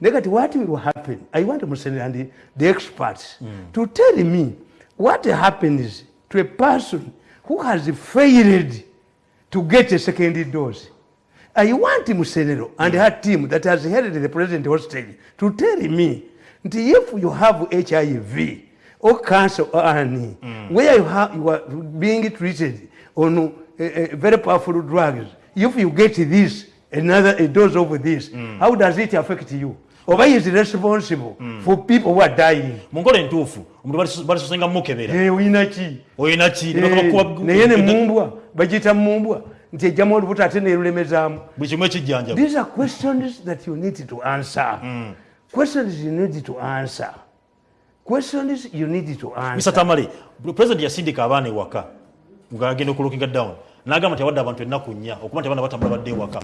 Negati, what will happen? I want Musenera and the, the experts mm. to tell me what happens to a person who has failed to get a second dose. I want Musenero and mm. her team that has held the president hostage to tell me that if you have HIV or cancer or any, mm. where you, have, you are being treated on uh, uh, very powerful drugs, if you get this, another a dose of this, mm. how does it affect you? oba is responsible mm. for people who are dying? Munkola entuufu omuntu balisosenga mukebera. Eh, oyinaki oyinaki naye ne mumbwa. Bagiyita mumbwa. Nti ejjamu olubuto ate nerulemezaamu buli kimu ekijjanja these are questions that you need to answer. Mm. questions you need to answer. Questions you need to answer. Mr tamale president yasindika abaana ewaka. Ngagenda okulokinga down nagamba nti awadde abantu ennaku nnya okuba nti abaana batambula badde ewaka.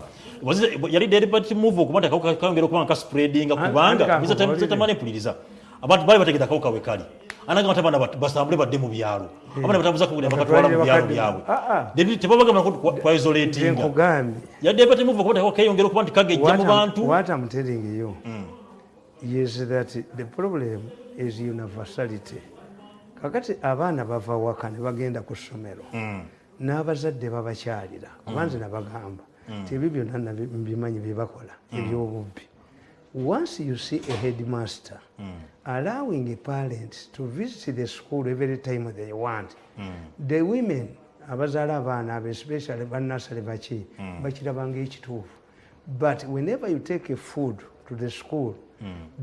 Yali deliberate move okuba nti akawuka kayongera okuba nga kaspreadinga kubanga tamale mpuliriza. Abantu bali bategeza akawuka we kali. Anagamba nti abaana basambule badde mu byalo. Abaana batambuza kugula bakatwala mu byalo byabwe. Tebabagamba twaisolatinga yali deliberate move okuba nti akawuka kayongera okuba nti kagejja mu bantu. what i'm telling you. Mm. is that the problem is universality. Kakati abaana bava waka ne bagenda ku ssomero. Mm. N'abazadde babakyalira kubanze mm. nabagamba mm. ti ebyo byonna mbimanyi byebakola mm. ebyobubbi once you see a headmaster allowing a parent to visit the school every time they want the women abazaala abaana abo especially banasale baki bakirabanga ekituufu but whenever you take a food to the school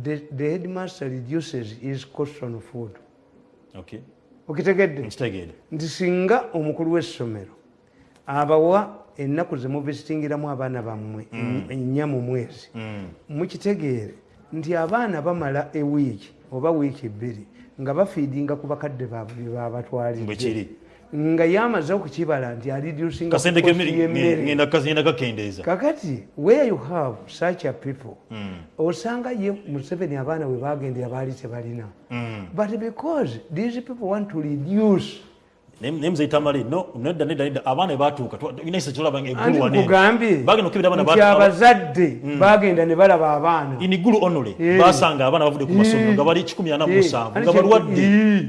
the, the headmaster reduces his cost on food okay. Okitegedde nti singa omukulu w'essomero abawa ennaku zemuvisitingiramu abaana bammwe mm. ennya mu mwezi mm. mukitegeere nti abaana bamala ewiiki oba wiiki ebbiri nga bafiidinga ku bakadde baabwe byebabatwalidde nga yamaze okukibala nti kakati where you have such a people mm. osanga ye museveni abaana we bagendera baali tebalina. Mm. but because these people want to reduce abazadde mm. bagenda ne balaba abaana. Inigulu onole basanga abaana bavudde ku masomero nga bali 17 nga balwadde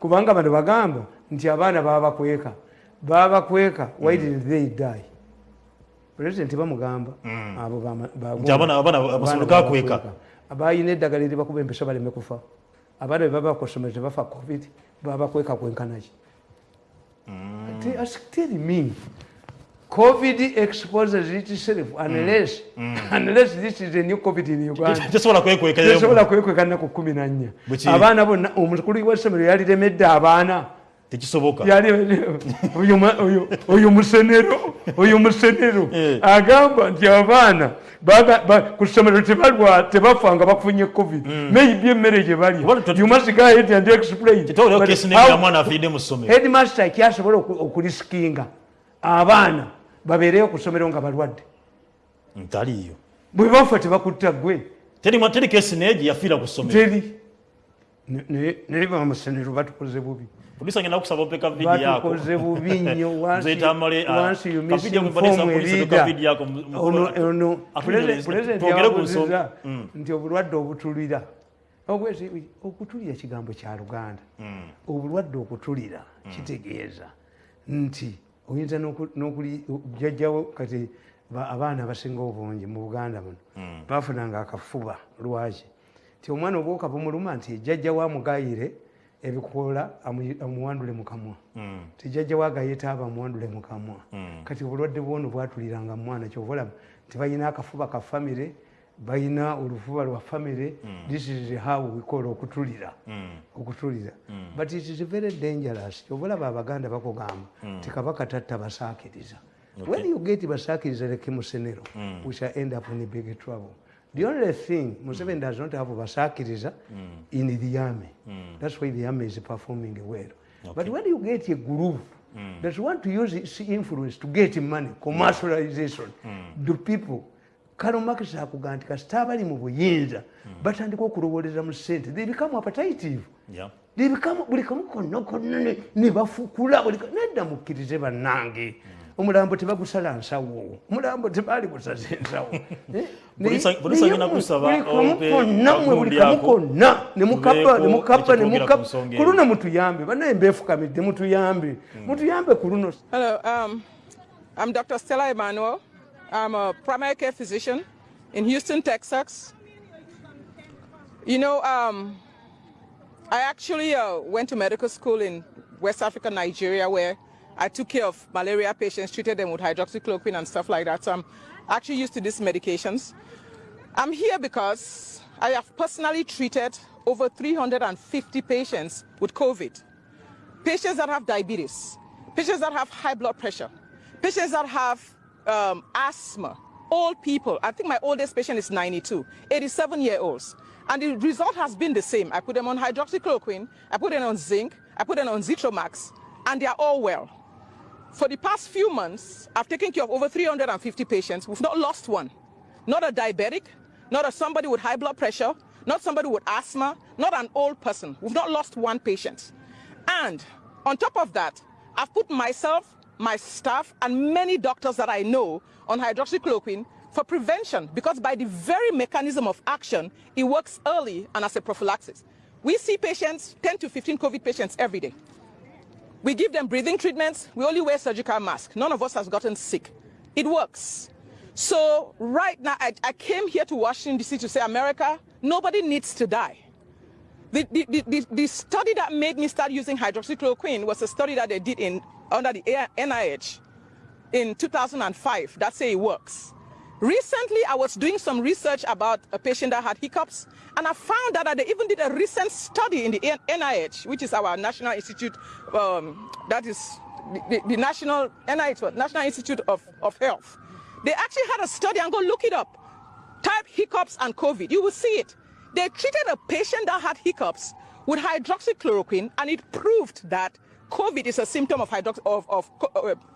kubanga bano bagamba nti abaana babakweka babakweka why did they die? President bamugamba mm. abobakweka bayina eddagala eri bakuba empisa baleme kufa. Abaana bebaba kusomero tebafa covid babakweka kwenkanaki mm. tell me covid exposes itself unless mm. unless this is a new covid in uganda. Tesobola kwekweka nnaku kumi nannya abaana bonna omukulu wessomero yaliremedde abaana tekisoboka oyo musenero oyo musenero eh. agamba nti abaana ku ssomero tebafa nga bafunye covid mm. maybe emmere gye balyaheadmaster kyasobola okulisikinga abaana babeereyo ku ssomero nga balwadde ntaliyo bwe bafa tebakutta gwe teri kesi naye gye yafiira ku ssomero naye bamusenero batukoze bubi Producer ngenda kusaba opeka video yako. Batukoze bubi nnyo once tamale once you miss video mfano police video yako. Ono ono president yabuziza nti obulwadde obutulira. Ogwezi okutulira kigambo kya Luganda. Obulwadde okutulira kitegeeza nti oyinza n'okuli jjajjawo kati abaana abasinga obungi mu buganda muno bafunanga akafuba lwaki ti omwana obwoka bumuluma nti jjajja wamugayire ebikoola amuwandule mukamwa mm. tijajja wagayeta aba amuwandule mukamwa mm. kati obulwadde bwono bwatuliranga mumwana kyobalaba tibalina akafuba ka famire balina olufuba lwa famire mm. this is how wikola okutulira mm. okutulira mm. but it is very dangerous kyobalaba abaganda bakugamba mm. tikabaka tatta basaakiriza when you get basaakiriza leke musenero mm. we shall end up in big trouble The only thing Museveni does not have Basakiriza mm. in the army. Mm. That's why the army is performing well. Okay. But when you get a group mm. that want to use its influence to get money, commercialization, mm. the people, kano makisa akuga nti kasita abali mu buyinza batandika okulowoleza mu ssente they become appetitive yeah. they become buli kamu konna konna ne bafukula nedda mukkirize bannange mm. Omulambo tebagusala nsawo omulambo tebaali gusaza ensawo buli kamu konna nemukapa nemukapa ku luno mutuyambe banaye mbeefukamidde mutuyambe hmm. mutuyambe ku luno um, I'm Dr. Stella Emanuel. I'm a primary care physician in Houston, Texas. You know, um, I actually uh, went to medical school in West Africa, Nigeria, where I took care of malaria patients, treated them with hydroxychloroquine and stuff like that. So I'm actually used to these medications. I'm here because I have personally treated over 350 patients with COVID. Patients that have diabetes, patients that have high blood pressure, patients that have um, asthma, old people. I think my oldest patient is 92, 87 year olds. And the result has been the same. I put them on hydroxychloroquine, I put them on zinc, I put them on Zitromax, and they are all well. For the past few months, I've taken care of over 350 patients. We've not lost one. Not a diabetic, not a somebody with high blood pressure, not somebody with asthma, not an old person. We've not lost one patient. And on top of that, I've put myself, my staff, and many doctors that I know on hydroxychloroquine for prevention because by the very mechanism of action, it works early and as a prophylaxis. We see patients, 10 to 15 COVID patients every day. We give them breathing treatments. We only wear surgical masks. None of us has gotten sick. It works. So right now, I, I came here to Washington, D.C. to say, America, nobody needs to die. The, the, the, the, study that made me start using hydroxychloroquine was a study that they did in, under the NIH in 2005 that say it works. Recently, I was doing some research about a patient that had hiccups, and I found that they even did a recent study in the NIH, which is our National Institute, um, that is the, the, the, National NIH, National Institute of, of Health. They actually had a study, and go look it up. Type hiccups and COVID, you will see it. They treated a patient that had hiccups with hydroxychloroquine, and it proved that COVID is a symptom of, hydrox of, of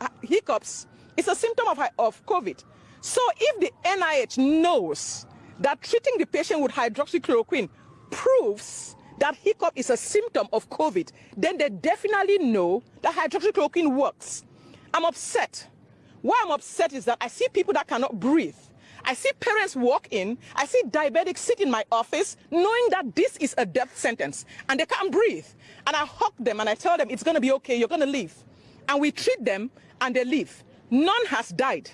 uh, hiccups. It's a symptom of, of COVID. So if the NIH knows that treating the patient with hydroxychloroquine proves that hiccup is a symptom of COVID, then they definitely know that hydroxychloroquine works. I'm upset. Why I'm upset is that I see people that cannot breathe. I see parents walk in, I see diabetics sit in my office knowing that this is a death sentence and they can't breathe. And I hug them and I tell them it's going to be okay, you're going to live. And we treat them and they leave. None has died.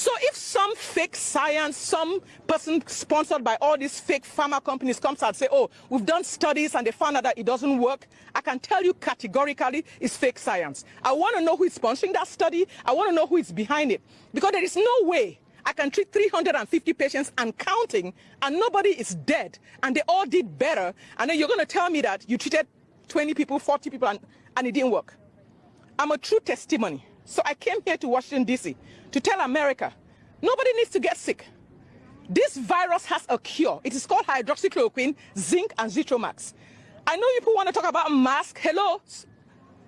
So if some fake science, some person sponsored by all these fake pharma companies comes and say, oh, we've done studies and they found out that it doesn't work, I can tell you categorically it's fake science. I want to know who is sponsoring that study. I want to know who is behind it. Because there is no way I can treat 350 patients and counting and nobody is dead and they all did better. And then you're going to tell me that you treated 20 people, 40 people and, and it didn't work. I'm a true testimony. So I came here to Washington, D.C. to tell America, nobody needs to get sick. This virus has a cure. It is called hydroxychloroquine, zinc, and Zitromax. I know people want to talk about mask. Hello?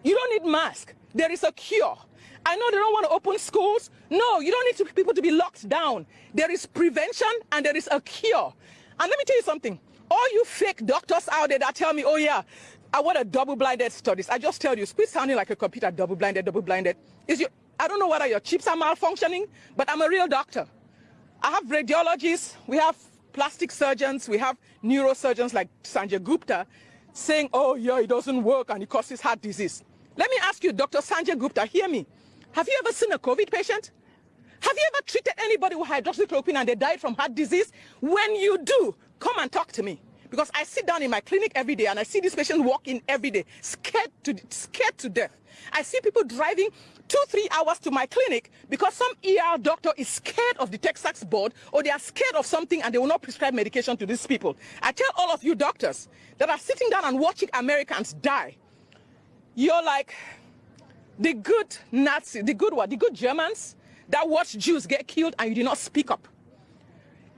You don't need mask. There is a cure. I know they don't want to open schools. No, you don't need to, people to be locked down. There is prevention and there is a cure. And let me tell you something. All you fake doctors out there that tell me, oh yeah, I want a double-blinded studies. I just tell you, quit sounding like a computer, double-blinded, double-blinded. Is your, I don't know whether your chips are malfunctioning, but I'm a real doctor. I have radiologists, we have plastic surgeons, we have neurosurgeons like Sanjay Gupta saying, oh yeah, it doesn't work and it causes heart disease. Let me ask you, Dr. Sanjay Gupta, hear me. Have you ever seen a COVID patient? Have you ever treated anybody with hydroxychloroquine and they died from heart disease? When you do, come and talk to me because I sit down in my clinic every day and I see these patients walk in every day, scared to, scared to death. I see people driving two, three hours to my clinic because some ER doctor is scared of the Texas board or they are scared of something and they will not prescribe medication to these people. I tell all of you doctors that are sitting down and watching Americans die, you're like the good Nazi, the good what, the good Germans that watch Jews get killed and you did not speak up.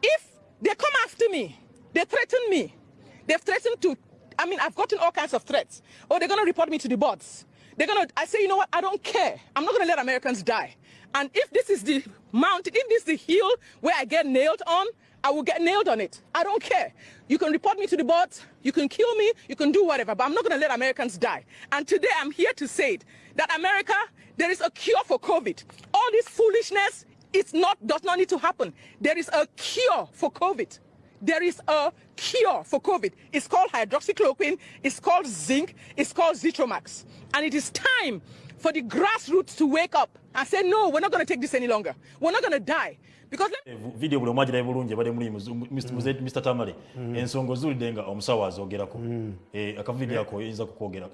If they come after me, they threaten me, They've threatened to, I mean, I've gotten all kinds of threats. Oh, they're going to report me to the boards. They're to, I say, you know what, I don't care. I'm not going to let Americans die. And if this is the mountain, if this is the hill where I get nailed on, I will get nailed on it. I don't care. You can report me to the board, you can kill me, you can do whatever, but I'm not going to let Americans die. And today I'm here to say it, that America, there is a cure for COVID. All this foolishness it's not, does not need to happen. There is a cure for COVID. There is a cure for COVID. It's called hydroxychloroquine, it's called zinc, it's called Zitromax. And it is time for the grassroots to wake up and say, no, we're not going to take this any longer. We're not going to die. video buli omwagira bulungi abadde muli mr tamale mm. ensonga ozuulidde nga omusawo azogerako mm. eh, akavidiyo ako oyinza kukwogera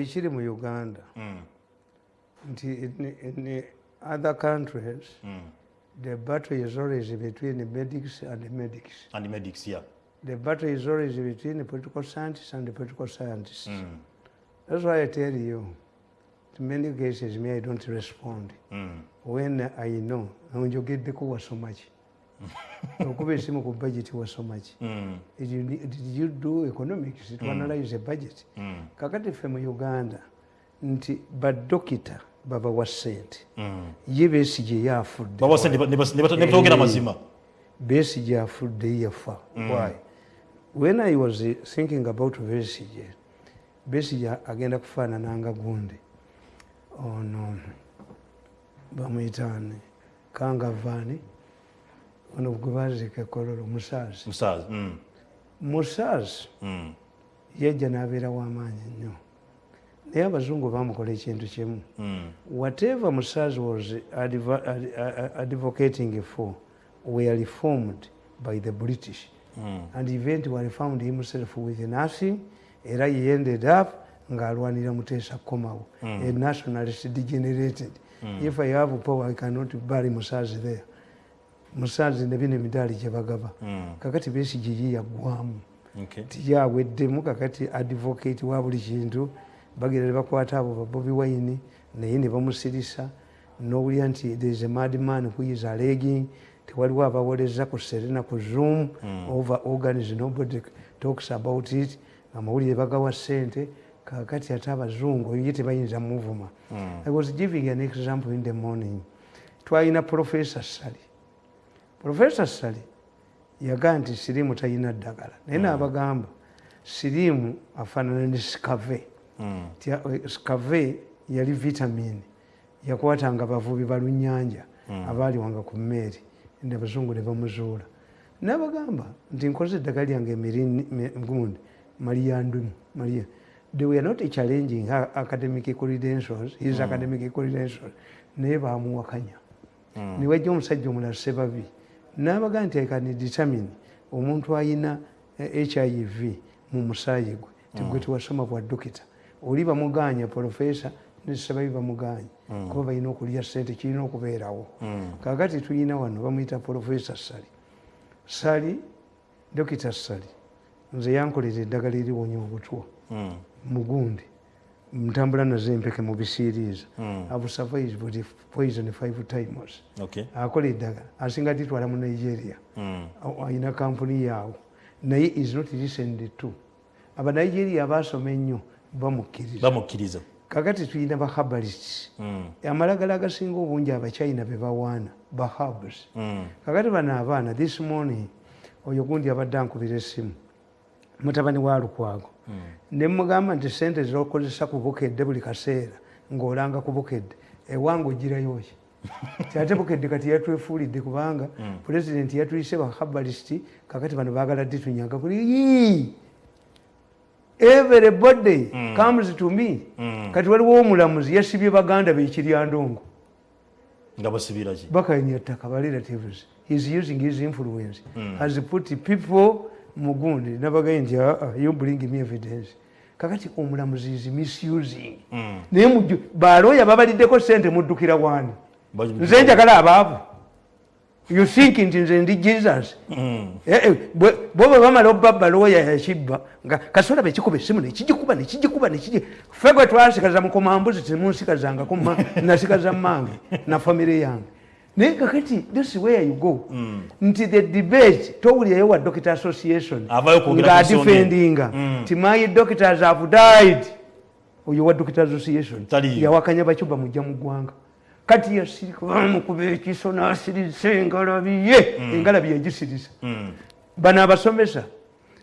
ekiri mu uganda mm. nti in other countries the battle is always between the medics and the medics. And the medics yeah. The battle is always between the political scientists and the political scientists. That's why i tell you in many cases me i don't respond. Mm. when i know when you onjogeddeko wasomaki okuba esimu ku budget wasomaki mm. did you do economics? To mm. analyze a budget? Mm. kakati ffe mu uganda nti badokita babawa sente mm. ye besije yafuddenebetogera mazima. besije afudde yafa. Mm. why? When i was thinking about besije besije agenda kufaanananga gundi. Ono bamwitani kangavaani ono gwe baziika ekololo musaazi musaazi mm. mm. yajja n'abeera w'amaanyi nnyo naye abazungu bamukola ekintu kimu mm. whatever musaazi was advocating for were reformed by the british and eventually found himself with nothing era he ended up ng'alwanira muteesa kukomawo mm. a nationalist degenerated mm. if i have power i cannot bury musaazi there musaazi nebino emidaali gyebagaba mm. kakati besi giyi yaggwamu okay. tiyaweddemu kakati advocate wa buli kintu bagira nebakwata abo babobi wine naye ne bamusirisa nowulira nti thereis a madman who is alleging tewaliwo abawoleza ku serena ku zoom mm. over organs nobody talks about it amawulire bagawa sente kakati ate abazungu ye tebayinza muvuma mm. i was giving an example in the morning twalina professor sally professor sally yagaa nti sirimu talina ddagala naye mm. naabagamba sirimu afaanana ne scave mm. scave yali vitamin yakwatanga bavubi balunyanja mm. abaaliwanga ku mmeeri abazungu ne bamuzuula nabagamba nti nkoze eddagala lyange emirigundi maliyandumu maliya they were not challenging her academic credentials his mm. academic credentials naye bamuwakanya mm. niwajja omusajja omulala sebabi nabaga nti ikani determine omuntu ayina hiv mu musaayi gwe tigwe mm. tiwasoma bwa dokita oli bamuganya profesa nesebabi bamuganya mm. kuba balina okulya sente kirina okubeerawo. Mm. kakati tuyina wano bamuyita profesa sali. Sali dokita sali nze yankolera eddagala eriwonya obutwa. Mm. mugundi ntambula nazempeke mubisiriiza mm. abusurvived poison five times okay. akola eddagala asinga ditwala mu nigeria. Ayina kampuni yaawo. Naye is not listened to. Abanigeria basoma ennyo bamukkiriza. Kakati tulina bahabalist mm. amalagala agasinga obungi abachina bebawaana bahabs mm. kakati bano abaana this morning oyo gundi abadde ankubira essimu mutabani wa lukwago. Mm. nemugamba nti sente zokozesa kubukedde buli kaseera ngaolanga kubukedde ewange ogirayoki kyate bukedde kati yatwefuulidde kubanga pulezidenti yatuyise bahabalist kakati bano bagala ddi tunyaga kuli everybody mm. comes to me mm. kati waliwo omulamuzi yasibye baganda bekiryandongo bakanya ttaka barelatives heis using his influence mm. has put people mugundi nabagaye nti ah, ah, you bring me evidence kakati omulamuzi is misusing mm. naye baloya babaliddeko sente muddukira wani nze njagala abaavu you think nti nze ndi jesus eh, bwoba bamala obba baloya yakibba nga kasola bekikuba esimu nekigikuba nekigikuba nekigi fe gwe twasikaza mukomambuzi temunsikazangako nasikaza mmange na famire yange. Naye kakati this where you go. Mm. nti the debate towulirayo wa doctor association ngaadefendinga mm. nti my doctors have died. Oyo wa doctor association yawakanya bacuba mujja mu ggwanga kati yasirika bamukuba ekiso nasirisa engalabiye engalabi yagisirisa. Bano abasomesa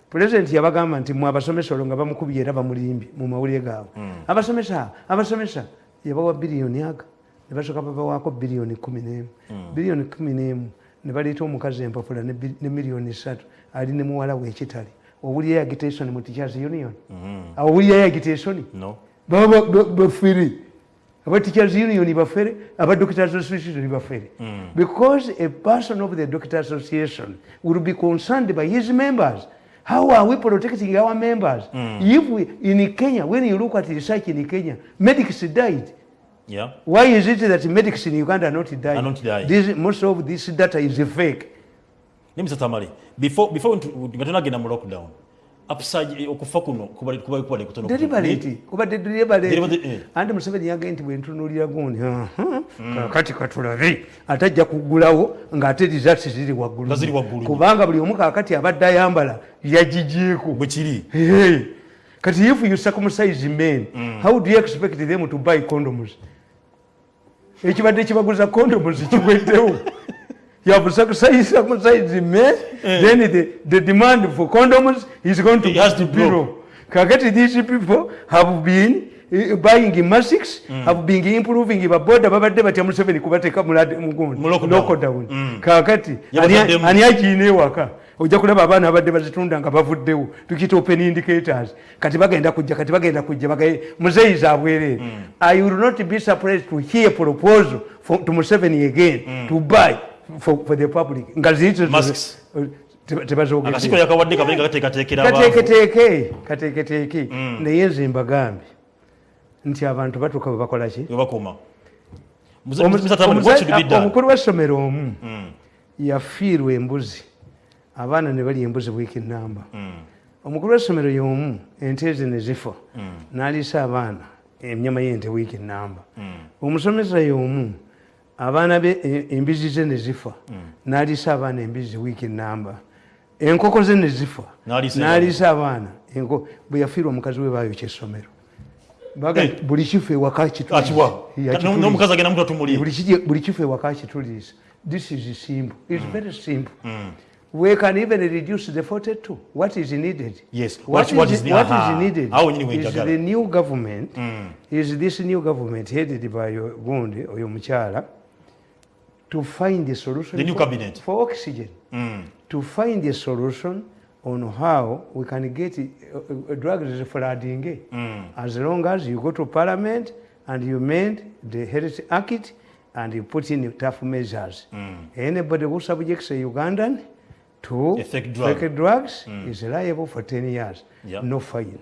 pulezidenti yabagamba nti mwe abasomesa olwo nga bamukubye era bamulimbi mu mawulire gaabwe. Abasomesa abasomesa yabawa biliyoni aga ne basooka babawaako biliyoni kumi n'emu. Biliyoni kumi n'emu ne baleeta omukazi empapula ne miliyoni ssatu ali ne muwala we ekitali owulira yagitation mu teachers union? Owulira yagitation no. Baba ba- bafere aba teachers union bafere aba doctors association bafere because a person of the doctor association will be concerned by his members. How are we protecting our members? If we, in kenya when you look at research in kenya medics died. Yeah. Why is it that medics in uganda are not dying, Are not dying. This, most of this data is fake. Ne mr tamale before before ntu- nga tonagenda mu lockdown upsurge eh, okufa kuno kubali kubali kubali kutono deliberate. kubadde deliberate. Eh. anti museveni yagaye nti bwentunulira gundi kakati katulabe. Atajja kugulawo ng'ate results ziri waggulu. Kubanga buli omu kakati abadde ayambala yagigyeko bwe kiri. Hey, kati if you circumcise men how do you expect them to buy condoms? Ekibadde kibaguza condoms kiweddewo you have circumcised circumcised men then the, the demand for condoms is going to, It has to be low kakati these people have been eh, buying masks have been improving baboda babadde batya museveni kubateeka Mu lockdown. mulockdown kakati Yabazaddemu. ani akiina ewaka ojja kulaba abaana abadde bazitunda nga bavuddewo tukiyita open indicators. Kati bagenda kujja kati bagenda kujja bagaye muzeeyi zabwereere i will not be surprised to hear proposal for, to museveni again to buy for, for the public. Nga ziyite Masks. Teba- tebazogedde akasiko yakawadde kabaye nga gateekateekera abaavu. kateeketeeke naye nze mbagambye nti abantu batuuka bwe bakola ki? We bakoma. Mr. Omu- Mr. Tamale, what should be omusa- done omukulu w'essomero omu yafiirwa embuzi. Abaana ne balya embuzi wiiki namba omukulu w'essomero y'omu ente ezi ne zifa. N'aliisa abaana ennyama y'ente wiiki namba omusomesa y'omu abaana be e- embizi ze ne zifa. N'aliisa abaana embizi wiiki namba enkoko ze ne zifa. N'aliisa abaana. Bwe yafiirwa omukazi we baayokya essomero buli kifo ewaka akiwa kitulisa n'omukazi agenda mutu atumulie buli kiri- buli kifo ewaka kitulisa this is simple. Its very simple. We can even reduce the 42 what is needed? Yes. what, What- what is, is what aha. is needed is the new government is this new government headed by gundi oyo mukyala to find a solution The new for, cabinet. for oxygen. To find a solution on how we can get uh, uh, drugs flooding as long as you go to parliament and you mend the health act and you put in tough measures. Anybody who subjects a ugandan to A fake drug. fake drugs is liable for 10 years. Yeah. no fine.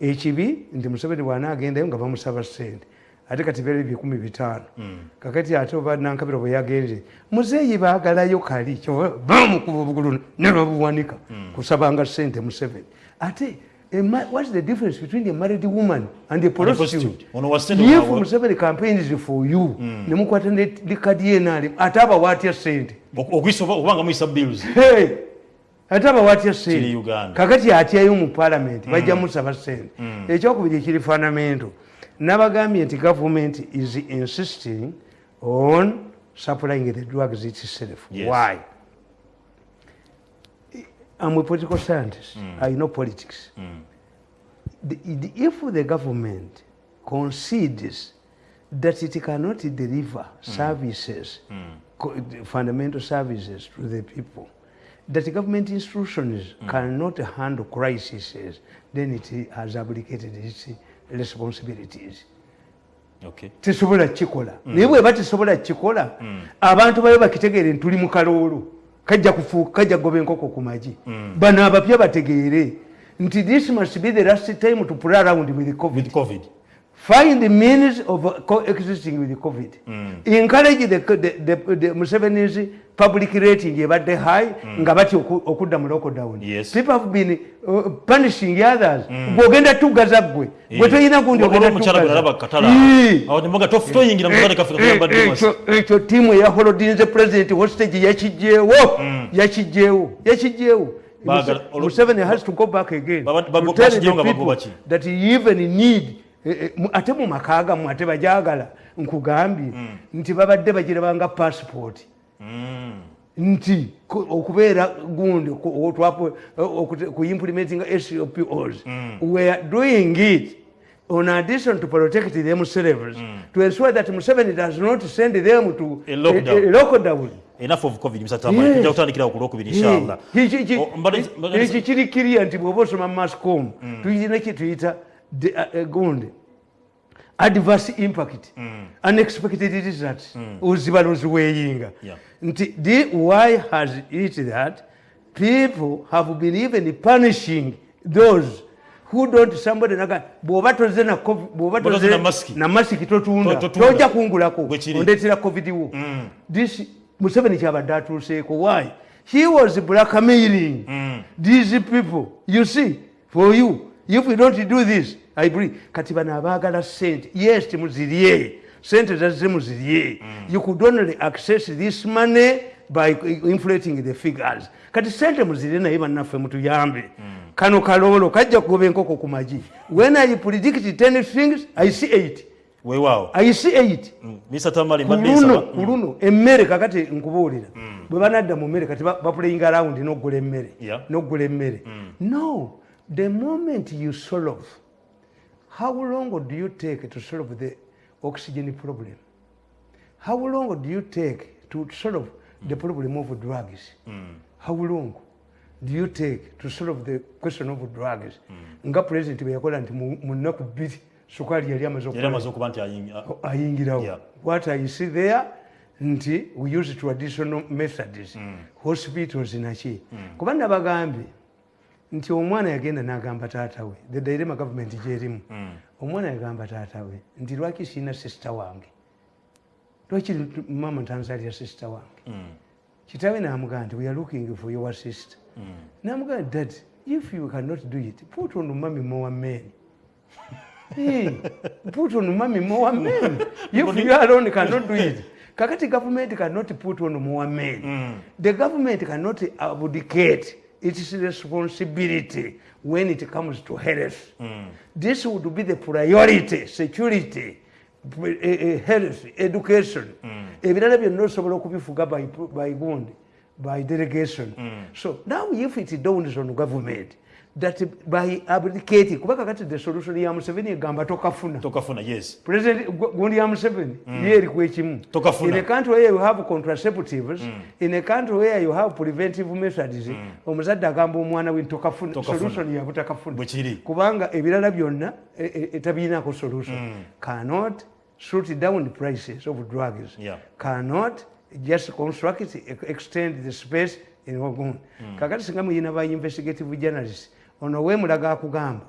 Ekibi nti museveni bwanaagendayo nga bamusaba sente ate kati byali bikumi bitaano. Kakati ate oba nankabiro bwe yagenze muzeeyi baagalayo kali bamukuba obugulu ne babuwanika kusabanga sente museveni. Ate what's the difference between a married woman and a prostitute? if museveni campaigns for you nemukwata ne likadi yenali ate abawaatya sente ate abawaatya sente kakati atyayo mu palamenti bajja musaba sente ekyokubiri ekiri fanamento nabagambye nti government is insisting on supplying the drugs itself Yes. why? I'm a political scientist. Mm. I know politics. Mm. The, the, if the government concedes that it cannot deliver mm. services, co- fundamental services to the people, that the government institutions cannot handle crises, then it has abdicated its responsibilities. okay tesobola kikola. Naye bweba tesobola kikola abantu bayo bakitegeere nti tuli mu kaloolo kajja kufuuka kajja kugoba enkoko ku magi. Bano abapya bategeere nti this must be the last time to play around with covid. With covid find the means of coexisting with covid. Encourage the, the, the, the museveni's public rating. Ebadde high nga batya oku- okudda mu lockdown. Yes. people have been uh, punishing others. Bwogenda tugaza gwe gwe toyina gundi ekyo- ekyo tiimu eya holodinze president hostage yakijjeewo yakijjeewo yakijjeewo Baagala- Museveni has to go back again to tell the people that he even need ate mu maka gamu ate bajagala nkugambye nti babadde bagirabanga passport. Nti okubeera gundi kuimplementinga sopos weare doing it on addition to protect themselves mm. to ensure that museveni does not send them to a lockdown, a, a lockdown. enough of covid msatamani kutandikira okulwokubiri inshallah. Ekyo kiri kiria nti bwoba osoma mascom mm. tuyina kituyita uh, gundi. Adverse impact. Mm. unexpected results. Mm. ozibalozi weyinga. Nti why has it that people have been even punishing those who don't somebody naga bwoba toze na bwoba toze na masiki totunda. Toja kungulako. Ondetera covid wo. Mm. this museveni kyabadde atuuseeko. Why? He was blackmailing mm. these people. You see for you if we don't do this i believe kati bano abaagala sente yes timuzirye. Sente zazze muzirye. You could only access this money by inflating the figures. Kati sente muzirye naye bannaffe mutuyambe. Mm. kano kaloolo kajja kugoba enkoko ku magi when i predict ten things i see eight. Weewaawo i see eight. Kuluno kuluno emmere kakati nkubuulira. Mm. bwe banadda mu mmere kati baplaying around noggula emmere noggula emmere. Mm. no the moment you solve how long do you take to solve the oxygen problem how long do you take to solve the problem of drugs mm. how long do you take to solve the question of drugs mm. nga president bweyakola nti mu nnaku bbiri sukaali yali amaze okuba nti ayingirawo what i see there nti we use traditional methods mm. hospitals naki mm. kuba nabagambye nti omwana yagenda n'agamba taatawe the direma government gyerimu omwana yagamba taatawe nti lwaki siina sisita wange? Lwaki mama ntanzalira sisita wange? Kitawe namugamba nti we are looking for your sister. Namugamba dad if you cannot do it put on mami more men. Hey, put on mami more men. If you alone cannot do it. Kakati government cannot put on more men. Mm. the government cannot abdicate its responsibility when it comes to health mm. this would be the priority security eh, eh, health education ebirala byonna osobola okubifuga by gundi by delegation. Mm. So now if it dawns on government that by abdicating kubaka kati the solution ya Museveni gamba tokafuna tokafuna yes president gundi ya Museveni mm. ye liko ekimu tokafuna in a country where you have contraceptives mm. in a country where you have preventive methods mm. omuzadde agamba omwana we tokafuna, solution ya butakafuna bwekiri kubanga ebirala byonna etabiinako e, e, solution mm. cannot shoot down the prices of drugs yeah. cannot just construct extend the space in ogun mm. kakati singa muyina ba investigative journalist ono wemulaga akugamba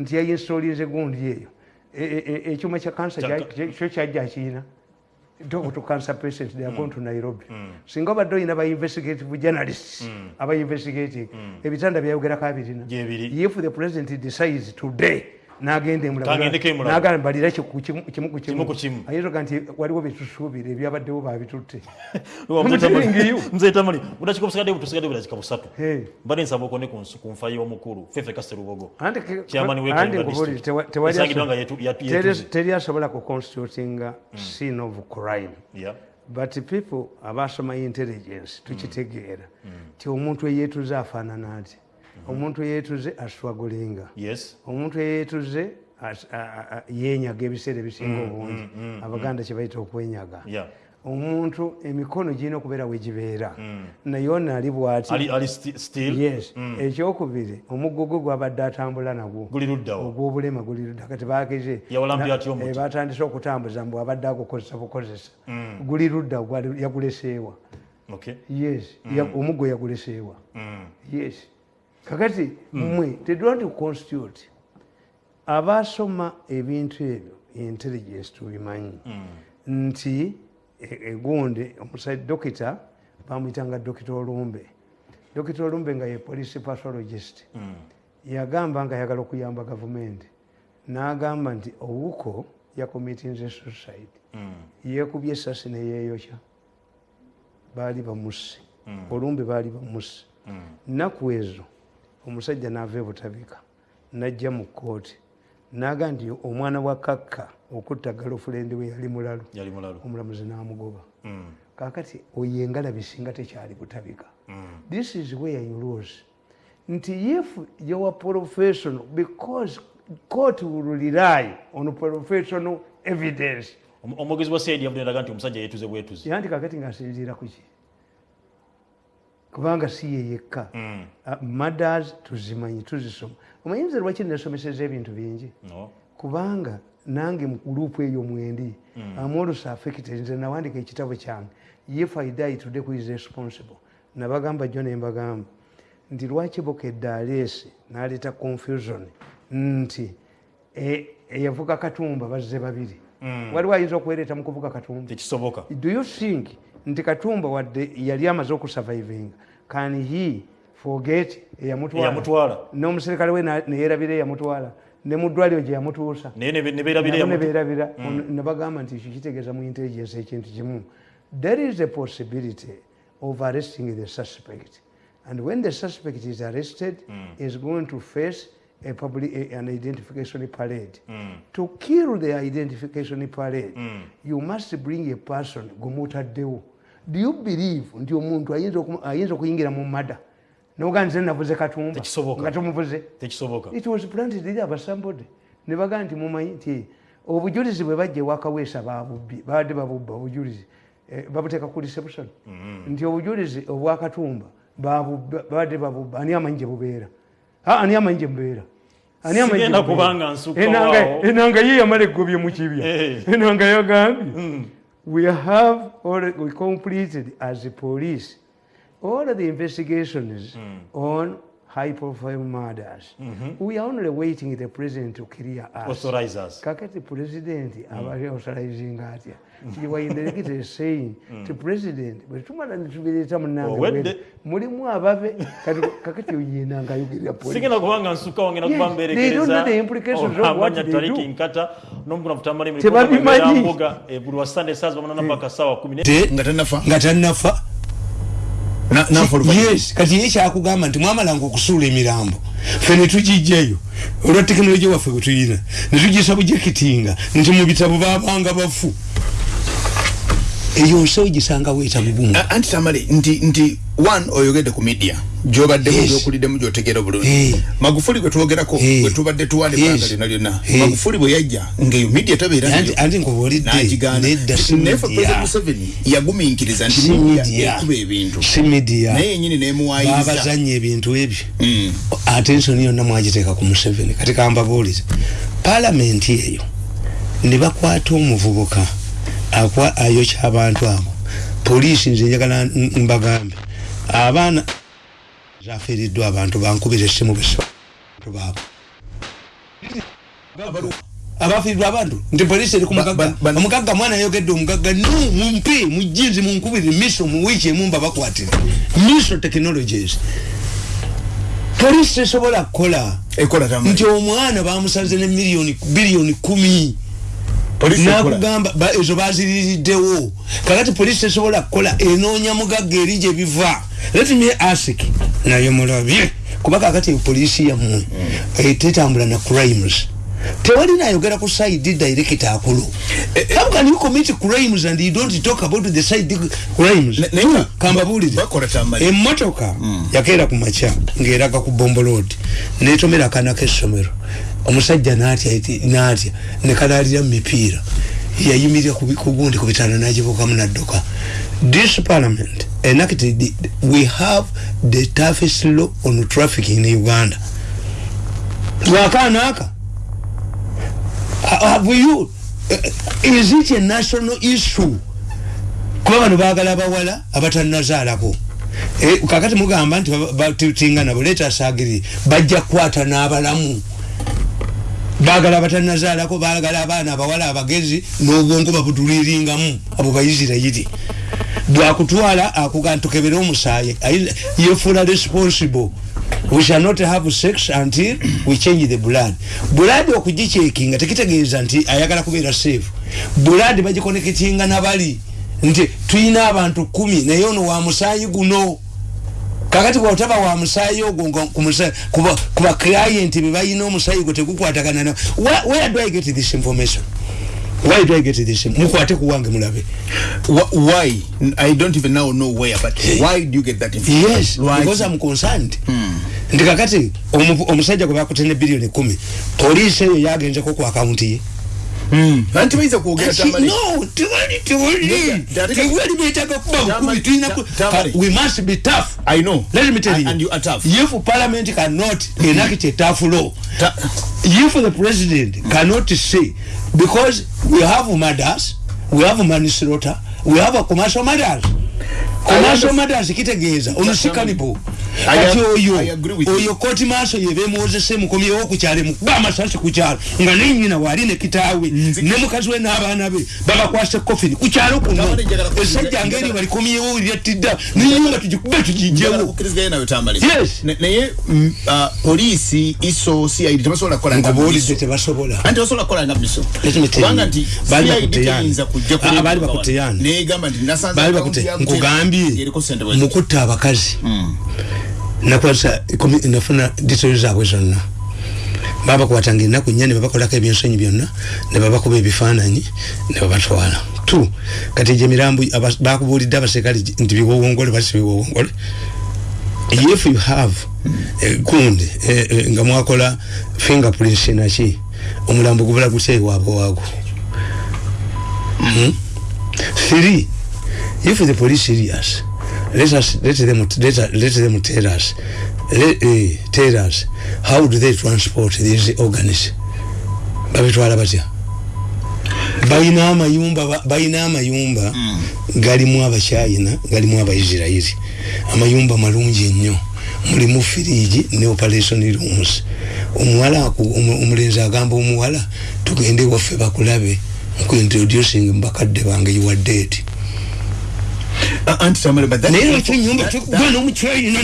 nti yayinstolinze gundi eyo ekyuma kya kansa kyo kyajja kiina to cancer patient they are mm. going to nairobi mm. singa obadde oyina ba investigative journalists mm. aba investigating mm. ebitanda byayogerako abirina if the president decides today nagenda emulagala mbalira kimu ku kimu. Ayinza nti waliwo byetusuubira ebyabaddewo babitutte nzetamali budakika busigadde butusigadde budakika busatu. Mbadde nsaba okone ku nfa y'omukulu fefe kaserubogo. Teri asobola ku constitutinga mm. scene of crime. But people abasoma intelligence tukitegeera. Mm. ti omuntu eyeetuze afaanana ati omuntu eyeetuze aswagulinga omuntu eyeetuze yenyaga ebiseera ebisinga mm, obungi. mm, mm, abaganda kyebayita okwenyaga. Omuntu emikono girina okubeera wegibeera naye ono ali bwati. Ekyokubiri omuggo gwe gwabadde atambula nagwo. Ogwobulema guli ludda. Kati bageze eh, batandise okutambuza mbu abadde agukozesa bukozesa. Guli ludda yaguleseewa. Yes. Omuggo yaguleseewa. Yes kakati mmwe mm. tedwati constitute abasoma ebintu ebyo intelligence tubimanyi mm. nti egundi e, omusai dokita bamwyitanga dokita olumbe dokita olumbe nga ye police pathologist mm. yagamba nga ayagala okuyamba gavumenti n'agamba nti owuko yakomitinze suicide yekubye esasi neyeeyokya baali bamusi mm. olumbe baali bamusi mm. nnaku ezo omusajja naava ebutabika najja mu kooti naga nti omwana wa kakka okutta galofulendi we yali mulalu omulamuzi n'amugoba. Mm. kakati oyo engalabi singa tekyali butabika. This is where you lose. Nti if your professional because court will rely on professional evidence. Omwogezi wa saidi yavudde ndaga nti omusajja yetuze bwetuzi yanti kakati ngaasinziira kuki kubanga si ye yekka. Uh, mothers tuzimanyi tuzisoma. Omanyinza lwaki nesomeseza ebintu bingi? Kubanga nange mu gurupu eyo mwendi amolusa affected. Nze nawandika ekitabo kyange. If i die today who is responsible? Nabagamba jo nembagamba nti lwaki bokedde aleesi naleeta confusion? Nti e- eyavuga katumba bazze babiri. Waliwo ayinza okuwereeta mu kuvuga katumba? Do you think nti katumba wadde yali amaze okusurvivinga can he forget eyamutwala? N'omuserikale we neyerabira eyamutwala. Ne mu ddwaliro gye yamutuusa. Naye ne- ne bagamba nti ekyo kitegeeza mu intelligence ekintu kimu? There is a possibility of arresting the suspect. And when the suspect is arrested is going to face a public, a, an identification parade. To kill the identification parade you must bring a person gumutaddewo do you believe nti omuntu ayinza oku- ayinza okuyingira mu mada? Noga nze navuze katumba. Nga tekisoboka. It was planted eri abasambode ne bagaa nti mumanyi nti obujulizi bwe bajja ewakaweesa babubbi babadde babubba obujulizi eh, babuteeka ku reception. Nti obujulizi obwakatumba babadde babubba ani amanyi gye bubeera? Ani amanyi gye mubeera Enanga- ye yamala eggobye mu kibya. Eh. enanga yagambye we have already we completed as a police all of the investigations on high profile murders we are only waiting the president to clear us. Authorize us. Kakati president abali authorizing atya tiwainderekite saying ti president. Bwe tumala netubireeta munange mulimu kati kakati oyenanga ayogerera police. sigenda kubanga nsukka wange nakuba Yes, they don't know the implications of what they tariki nkata n'omukuna futambali Tebabimanyi. mbuga buli wa sunday stars bamanana paka sawa kumi ne- te nga tanafa nga tannafa yes kati ye kyakugamba nti mwamalanga okusuula emirambo. Fe netugijjayo olwa tekinologi waffe bwe tuyina netugisa bujekitinga nti mu bitabo babanga bafu eyo nsi ogisanga weeta bubumu A- anti tamale nti nti one oyogedde ku media gyobaddemu Yes. gyokuliddemu gyotegeera Eh. bulungi magufuli gwe twogerako Eh. gwe tubadde tuwala Yes. ebbanga lyonna lyonna Eh. magufuli bwe yajja ngaeyo media tabeera anti anti nkubuulidde nagigaana nedda si naye fe media president museveni yagumiikiriza nti media ekuba ebintu si media naye yenyini nemuwayiriza babazanya ebintu ebyo Mm. atensoni yonna mwagiteeka ku museveni kati kambabuulize palamenti eyo ne bakwata omuvubuka ayokya abantu abo. Poliisi nze njagala n- mbagambe. Abaana zafiiriddwa abantu bankubira essimu besabantu baabo. Abafiirirwa abantu? Nti poliisi eri ku Ba- mugagga. ba- ba- omugagga mwana ayogedde omugagga no mumpe mujinzi munkubire miso mu wiiki emu mba bakwatire. Miso technologies. Poliisi tesobola kukola. Nti omwana bamusaze ne miliyoni biliyoni kumi. Nakugamba ba- ezo baziririddewo kakati poliisi tesobola kukola enoonya mugagga eri gye biva. Let me ask naye mulabye kuba kakati poliisi yammwe eh, tetambula na crimes. Tewali nayogera ku side director akulu. How can you commit crimes and you don't talk about the side crimes. Tamale emmotoka yakeera ku makya ng'eraga ku bombo road netomera akaana k'essomero omusajja n'atya eti- n'atya nekalaalira mu mipiira. Yayimirira ku bi- ku gundi ku bitanda n'agibuukamu n'adduka. This parliament enacted we have the toughest law on traffic in uganda. Lwakaana aka have you is it a national issue? Kuba bano baagala abawala abatanazaalako Eh, kakati mugamba nti batutinga nabo leeta saagiri bajja kukwata n'abalamu baagala abatanazaalako baagala abaana abawala abagezi n'obwongo babuduliringamu abo bayisirayiri bwakutwala akuga ntukebere omusaayi ayi- yefuula responsible. We shall not have sex until we change the blood. Blood okugicekinga tekitegeeza nti ayagala kubeera safe. Blood bagikoneketinga nabali. Nti tuyina abantu kumi naye ono wa musaayi guno kakati bwotaba wa musayi ogwo kuba client bebalina omusayi gwe tegukwatagana where do i get this information? Why do i get this mukwate kuwange mulabe. Why? I don't even now know where but why do you get that information? Yes right. because i'm concerned. Hmm. ndi kakati omusajja gwe bakutene billion 10 police eyo yagenzeko ku account ye. Anti kuogea tamale. No, tiwali, tiwali. Tiwali betaka kuba hukumi. Tuina ku, we must be tough. I know. Let me tell you. And you are tough. If parliament cannot enact a tough law, if the president cannot say, because we have murders, we have manslaughter, we have commercial murders. Commercial matters kitegeeza. Omusikalipo ati oyo oyo koti maaso yebemuwozese mukomyewo kukyalo mukuba amasasi kukyalo nga nenyina waali ne kitaawe ne mukazi we n'abaana be babakwasa kofini kukyalo kuno. Esajja ngeri balikomyewo lyattidda nenyumba tugikube tugijewo naye mm, uh, polisi iso cid tebasobola kukolangabuulidde tebasobola. Anti basobola kukolanga miso? Kubanga nti cid teyinza kujja baali bakuteyana negamba nti nasanze nkugambye mugambye mukutta abakazi. Nakwasa nafuna disitoyo zaabwe zonna. Babakwatanga ennaku nnya ne babakolako ebyensonyi byonna ne babakuba ebifaananyi ne babatwala. Tu kati gye mirambo bakubuulidde abaserikale nti biwowongole basi biwowongole if you have eh, gundi eh, eh, nga mwakola fingerprints naki omulambo gubula gutya ewaabwe waago 3 hmm? If the police serious let us let them let, let them tell us let, uh, tell us how do they transport these organs? Babitwala batya? Balina amayumba balina amayumba mm. galimu abachina galimu abaisirairi amayumba malungi ennyo. Mulimu firiji ne operation rooms. Omuwala omulenzi agamba omuwala tugende waffe bakulabe nkuintroducing mbakadde bange are dead anti tamale but naye lwaki nyumba gwana omukyayina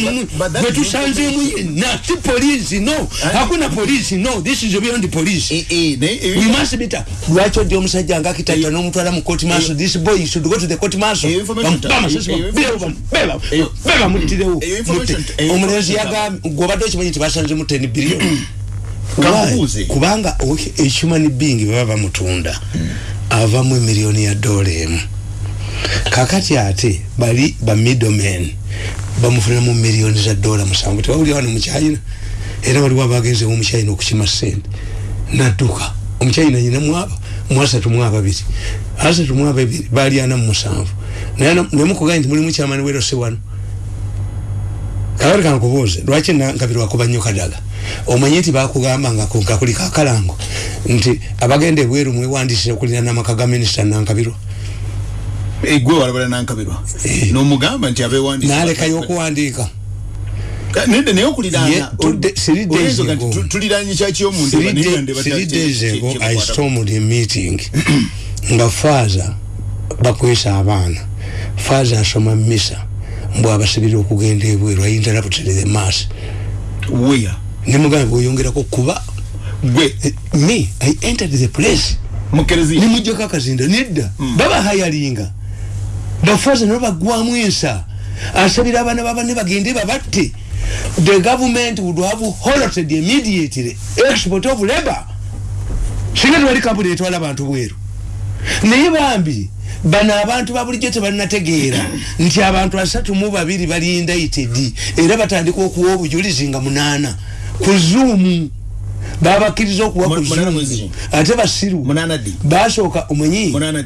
gwe tusanzeemu yenna si polisi no. Hakuna polisi no. This is beyond police. We must be ta lwaki odi omusajja nga kitata n'omutwala mu court martial this boy should go to the court martial beba muttirewo omulenzi yagambye gwobadde okimanyi nti basanzemu 10 billion. Kubanga ehuman being baba bamutunda avamu emiliyoni ya dola emu kakati ate bali ba middlemen bamufuna mu millions za dola musango. Tewali wano muchina era wali wabagenze mu muchina okukima sente natuka omuchina nyina mwaba mwasa tumwaba biti asa tumwaba biti bali ana musango nana nemukuga nti muli muchamani wero se wano. Kawari kan kubuze lwachi na nkabirwa kubanyo kadaga omanyeti bakugamba nga kunkakuli kakalango nti abagende bweru mwe wandisire kulina namakaga minister nankabirwa egwe walabala nankabirwa. Eh. nomugamba nti abewandiika nalekayo okuwandiika. Nende naye okuliraana tuliraanye kyaki omuntu? I stormed a meeting. Nga faaza bakwesa abaana. Faaza asoma misa mbw abasibira okugenda ebweru. Ayinza nabutere the mass. Wea nemugamba bweyongerako kuba gwe. eh, me i entered the place. Nimujjako akazinda nedda. Mm. baba hayalinga bafaze no bagwamu ensa asabira abana babane bagende babatte. The government would have halted immediately. Export of labor. Singa tewali kampuni etwala abantu bweru. Naye bambi bano abantu babulijjo tebalinategeera nti abantu asatu mu babiri bali indaited era batandika okuwa obujulizi nga munaana. Ku zuumu babakkiriza okuwa ku zuumu ate basiru. Basooka omanyi munaana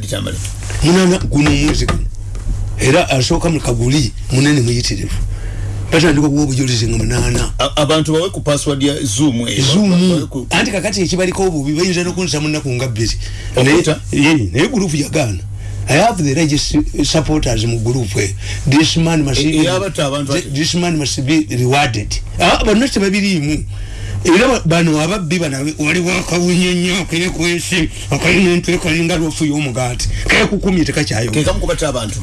guno omwezi guno era asooka mukaguli munene muyitirivu. Batandika okuwa obujulizi nga munaana. Abantu bawe ku password ya zoom zoom. Anti kakati ekibaliko obubi bayinza nokunsa munaku nga bbiri. Naye gurupu yagaana I have the largest supporters mu group this man must e, be this man must be rewarded. Ah but not babirimu era bano ababbi bana waliwo akawunye nnyo akeekwesi akalina entwe kalinga lwofu y'omugaati keekukumye tekakyayo kekamukubata abantu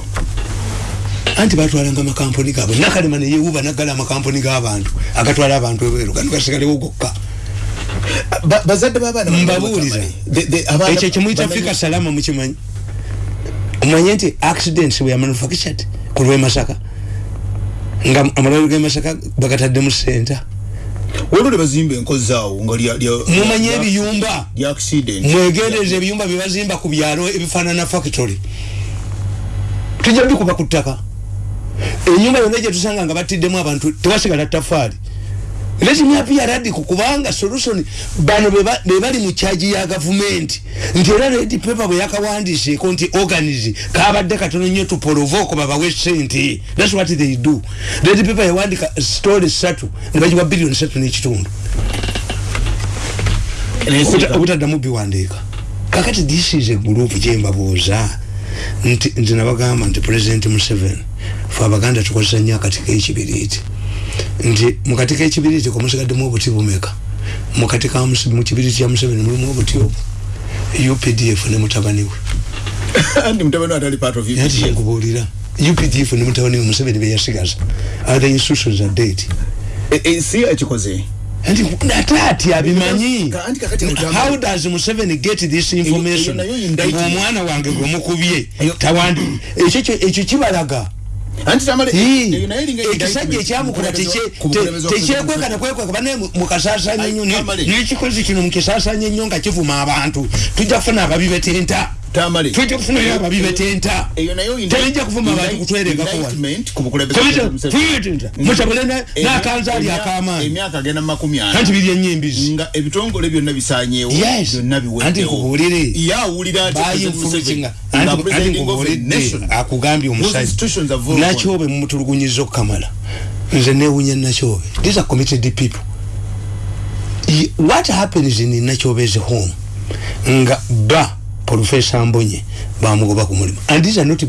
anti batwalanga amakampuni gaabwe. Nakalema neyewuba naggala amakampuni g'abantu agatwala abantu ebweru. Gano gasigalewo gokka mbabuuliza ekyo kimuyita fika salama mukimanyi omanye nti accidents we manufactured ku lwe masaka. Nga amalwaliro ge masaka bagatadde mu senta olwo nebazimba enkozi awo nga mumanye ebiyumba. accident. Mwegendereza ebiyumba byebazimba ku byalo ebifaanana factory. Tujja bikuba ku ttaka enyumba yonna gyetusanga nga batiddemu abantu tewasigala tafaali. Letimyapia radical kubanga solution bano bebali mu kyaji ya gavumenti nti era red paper bwe yakawandiseeko nti organize kabadde katono nnyo tupolovoko babawe sente thats what they do. Red paper yawandika story satu ne bagiwa biliyoni satu n'ekitundu. Obutaddamu biwandiika kakati this is a group gyembabuuza nti nti nabagamba nti president museven fe abaganda tukozesa nnyo akatika ekibiriiti nti mukatika ekibiriiti kumusigaddemu obuti bumeka mukatika mukibiriiti kya museveni mulimu obuti obwo updf ne mutabani we ati kyenkubuulira updf ne mutabani we museveni beyasigaza other institutions are dead. Si ekikoze ate ati abimanyi how does museveni get this information? ngaomwana wange gwemukubye ekyo kibalaga ekisajja ekyamukola tekyekwekana kwekweka bane mukasasanya nnyo nekikozi kino mukisasanya nnyo nga kivuma abantu tujja kufuna ababi betenta tujja kufunayo ababi betenta. tebijja kuvuma abantu kutwerekakowmutabule nakanza ali akamaanyi biri enyembizi nga ebitongole byonna bisanyewo anti nkubuulire. Anti nkubuulidde akugambye omusajja. nakyobe mumutulugunyiza okukamala nze newunya nakyobe. These are committed people. What happens in nakyobezi home. Nga ba professor mbonye bamugoba ku mulimu. And these are not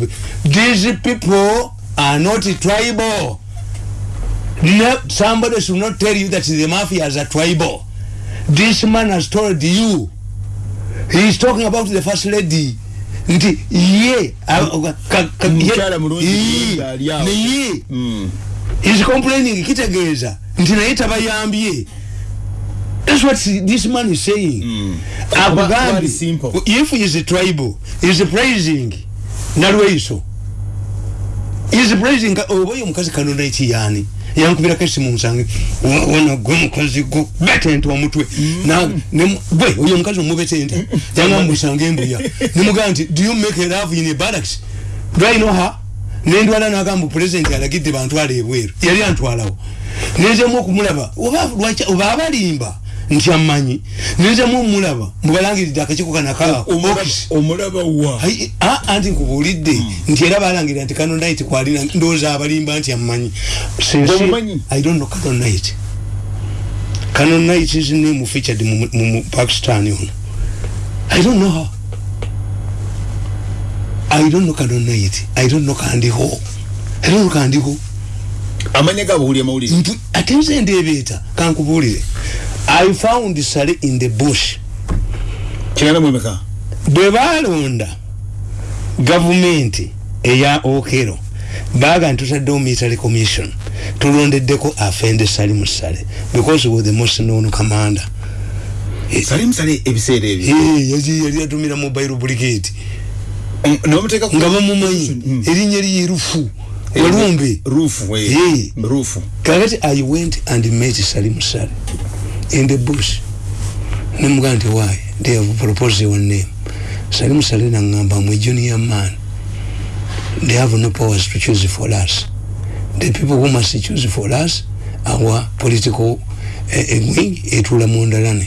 these people are not tribal. No, somebody should not tell you that the mafia is a tribal. This man has told you. He is talking about the first lady. Nti ye niye is complaining kitegeeza. Nti naye tabayambye That's what this man is saying. Mm. Akugambye, if he is a tribal, he is praising Nalweiso. He is praising oboyo mukazi kanona eki yani. yankubira kesi munsange wana gwe mukazi go betente wa mutwe. Na ne gwe oyo mukazi omubetente yanga musange embuya nimuga nti do you make a love in a barracks? Do I know her? Nendwala nagamba president alagidde bantwala ebweru. Yali antwalawo. Nenzemu okumulaba oba abalimba nti amanyi. Nenzemu omulaba mubalangiridde akakiko kanakaomulaba wa anti nkubuulidde. Nti era balangirira nti kano night kwalina ndowooza abalimba nti amanyi. I don't know kano night. Kano night is name featured mu pakistan ono i don't know her. I don't know kano night. I don't know kandiho i don't know kandiho amanya gabuulye mawulire ate nze ndeebeeta. Kankubuulire I found Sally in the bush. Chigana mwemeka? Bwe balonda gavumenti eya Okero baga ntutaddewo military commission tulondeddeko afende Sally Musale because he was the most known commander. Sally Musale ebiseera ebyo? Ee yaji yali atumira mobile brigade. N'omuteeka ku nga bamumanyi erinnya eriye rufu. Walumbe. Rufu. Ee. Rufu. Kakati I went and met Sally Musale. In the bush. Nemugaa nti why? They have proposed your name. Salimu salina ngamba mwe junior man they have no powers to choose for us. The people who must choose for us our political uh, wing etula mondalane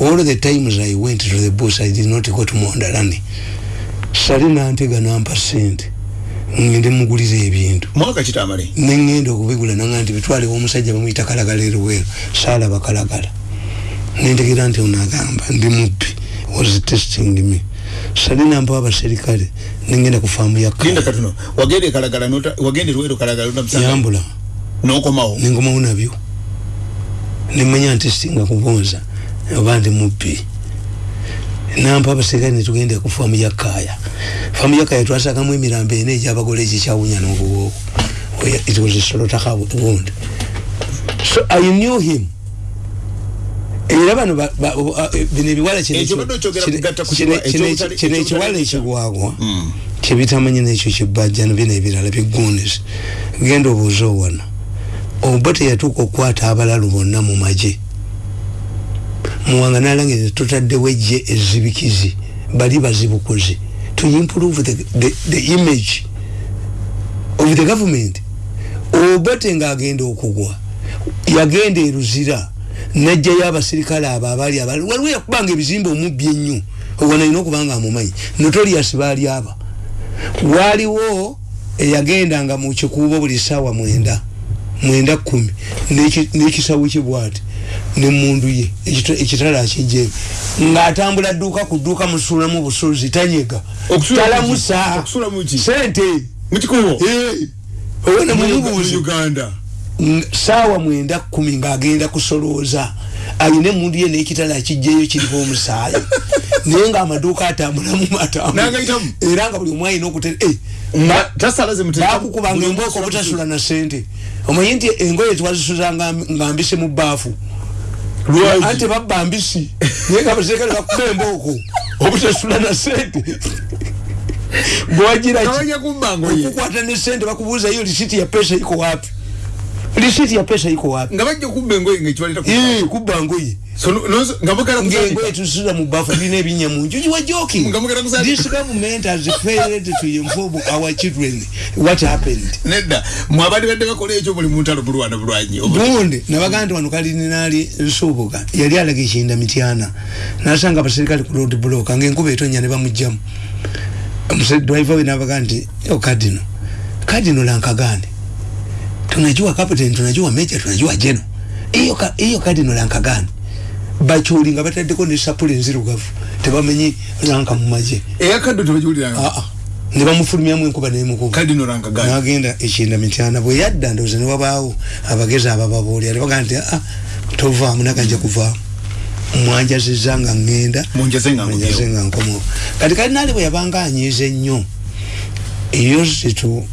all the times i went to the bush i did not go to mondalane salina ntega nampa sente ngende mugulira ebintu. Mwaka kitamale? Nengenda okubigula nanga nti bitwalewo omusajja bamuyita kalagala eruweero saalaba kalagala nentegera nti onagamba ndi mubbi was testing me salina mpa abaserikale nengenda ku faamu yakyambula nenkomawo nabyo nemanya nti singa kubonza oba ndi mubbi nampa abaserikale netugenda ku faamu ya kaaya faamu ya kaaya twasagamu emirambo ena egyabagole ekikyawunya n'obuwoowo it was a slaughterhouse wound. So i knew him era bano bino ebiwala kino ekiwala ekigwagwa kyebitamanyi nekyo kibajja nabino ebirala bigunis genda obuuza owana obote yatuuka okukwata abalalu bonna mu magye. Muwanga nalangiriza tutaddewo ejje ezibikizi. Bali bazibukuzi to improve the, the, the image of the government. Obote ngaagenda okugwa. Yagenda eruzira najjayo abasirikale abo abaali abali waliwo yakubanga ebizimba omubbi ennyo owana alina okubanga amumanyi notorias baali aba. Waliwo eyagendanga mu kikuubo buli ssaawa mwenda mwenda kumi n'ekisawo kibwati nemundu ye ekitala akijjeeyo ng'atambula dduuka ku dduuka musuulamu busuuzi tanyega. Talamusa sente owona mumubuuzi saawa mwenda kumi ng'agenda kusolooza. Ayina emundu ye n'ekitala akijjeeyo kiriko omusaayi. Naye ng'amaduuka atambulamu matambula era nga buli omu ayina okute eh, embooko obutasula na sente omanyi nti engoye twazisuza nga mbise mu baafu anti babba mbisi. Naye nga baserikale bakuba embooko obutasula na sente gwagiraokukwata ne sente bakubuuza yo lisiti ya pesa iko wapi lisiti ya pesa iko wapi? Nga bajja kubba engoye ngaekiwaleta kubba ngoye ngaengoye tusuza mu bafu birina ebinya mu nju you are joking. This government has failed to inform our children what happened. Nedda mwabadde badde bakola ekyo buli muntu alobulwana bulwanyi. Gundi nabagaa nti wano kalininaali nsuubuga yali alaga ekinda mityana nasanga abaserikale ku road block ngaenkuba etonya ne bamugjamu driver we nabagaa nti okadino kadino lankagane tunajua captain tunajua major tunajua general hiyo hiyo kadino lankagane bachuli nga bataddeko ne sapule nzirugavu tebamenyi lanka mu magye eyakaddo tebagiwuliranga aa ne bamufulumyamu enkuba nagenda ekinda mityana bwe yadda ndowooza ne wabaawo abagezi abababuulira ne bagaa nti aa tovaamu nakajja kuvaamu mwanjaziza nga ngenda. Munjaze nga nkomo. kati kalinaali bwe yabanga anyiiza ennyo eyositu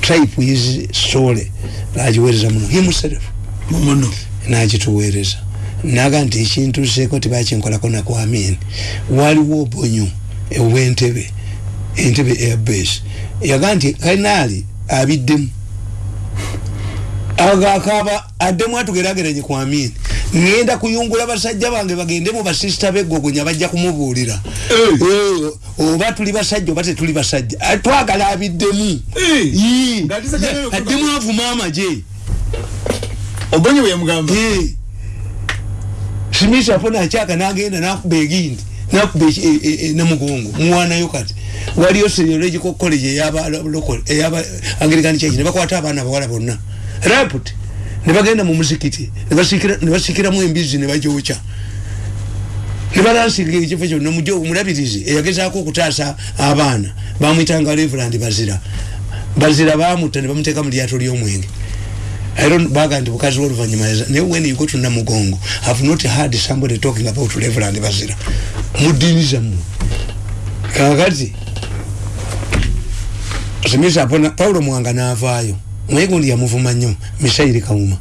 tripe is sole nagiweereza muno. Himself muno. Nagituweereza naga nti ekintu seeko tebakinkolako nakwamini waliwo obonyo obwentebe entebe airbase yaga nti kalinaali abiddemu. Agakaba addemu atugerageranye kwamini ngenda kuyungula basajja bange bagende mu basisita begogonya bajja kumubuulira. Oba tuli basajja oba tetuli basajja. Twagala abiddemu addemu avuma amaje. Obonye bweyamugamba simisa fona akyaka nagenda nakuba egindi nakuba namugongo muwanayo kati. Waliyo seriological college eyaba angirikani kyaki nebakwata abaana abawala bonna. Raput nebagenda mu muzikiti nebasikiramu embizi nebajokya nebalansinga ekifo kyonna omulabirizi eyagezaako okutaasa abaana bamwitanga reverand bazira. Bazira bamutta nebamuteeka mu lyato lyomwenge. Baga nti bukazi woluvanyuma naye when you go to namugongo have not heard somebody talking about reverand bazira. Mudiini zammwe kakati simisa pona paulo mwanga navaayo naye gundi yamuvuma nnyo. Misairi kawuma